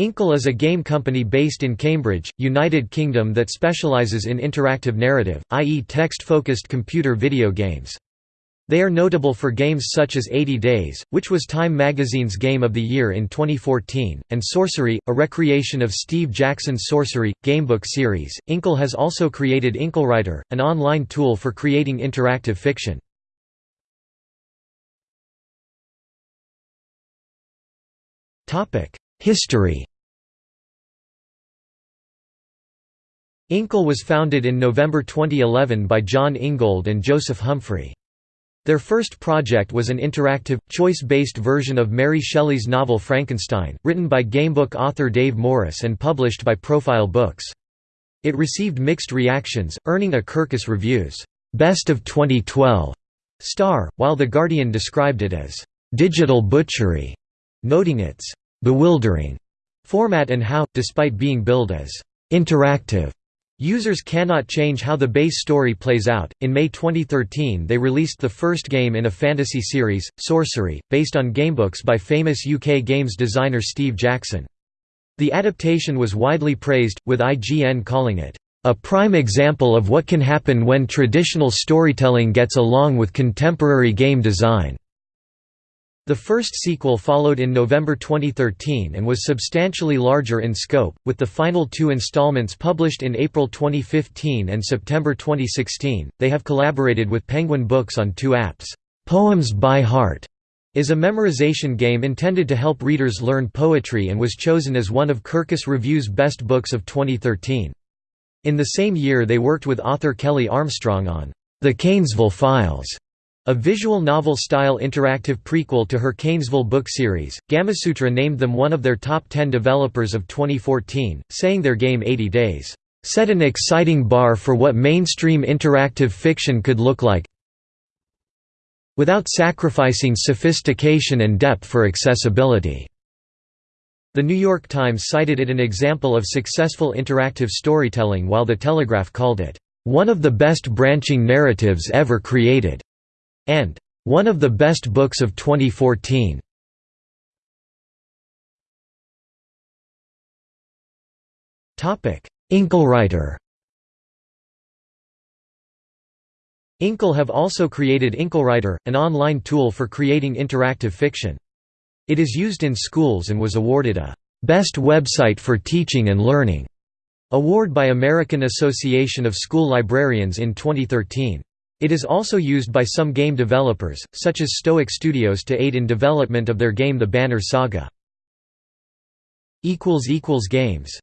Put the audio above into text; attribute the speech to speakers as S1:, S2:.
S1: Inkle is a game company based in Cambridge, United Kingdom that specialises in interactive narrative, i.e. text-focused computer video games. They are notable for games such as 80 Days, which was Time magazine's Game of the Year in 2014, and Sorcery, a recreation of Steve Jackson's Sorcery, gamebook series. Inkle has also created InkleWriter, an online tool for creating interactive fiction. Topic: History Inkle was founded in November 2011 by Jon Ingold and Joseph Humfrey. Their first project was an interactive, choice-based version of Mary Shelley's novel Frankenstein, written by gamebook author Dave Morris and published by Profile Books. It received mixed reactions, earning a Kirkus Reviews Best of 2012 star, while The Guardian described it as digital butchery, noting its bewildering format and how, despite being billed as interactive, Users cannot change how the base story plays out. In May 2013, they released the first game in a fantasy series, Sorcery, based on gamebooks by famous UK games designer Steve Jackson. The adaptation was widely praised, with IGN calling it, a prime example of what can happen when traditional storytelling gets along with contemporary game design. The first sequel followed in November 2013 and was substantially larger in scope, with the final two installments published in April 2015 and September 2016. They have collaborated with Penguin Books on two apps. Poems by Heart is a memorization game intended to help readers learn poetry and was chosen as one of Kirkus Review's best books of 2013. In the same year they worked with author Kelley Armstrong on The Cainsville Files, a visual novel-style interactive prequel to her Cainsville book series, Gamasutra named them one of their top 10 developers of 2014, saying their game 80 Days, "...set an exciting bar for what mainstream interactive fiction could look like without sacrificing sophistication and depth for accessibility." The New York Times cited it an example of successful interactive storytelling while The Telegraph called it, "...one of the best branching narratives ever created." And one of the best books of 2014. Topic: InkleWriter. Inkle have also created InkleWriter, an online tool for creating interactive fiction. It is used in schools and was awarded a Best Website for Teaching and Learning award by American Association of School Librarians in 2013. It is also used by some game developers, such as Stoic Studios to aid in development of their game The Banner Saga. Games